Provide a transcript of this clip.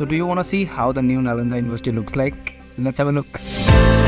So do you want to see how the new Nalanda University looks like? Let's have a look.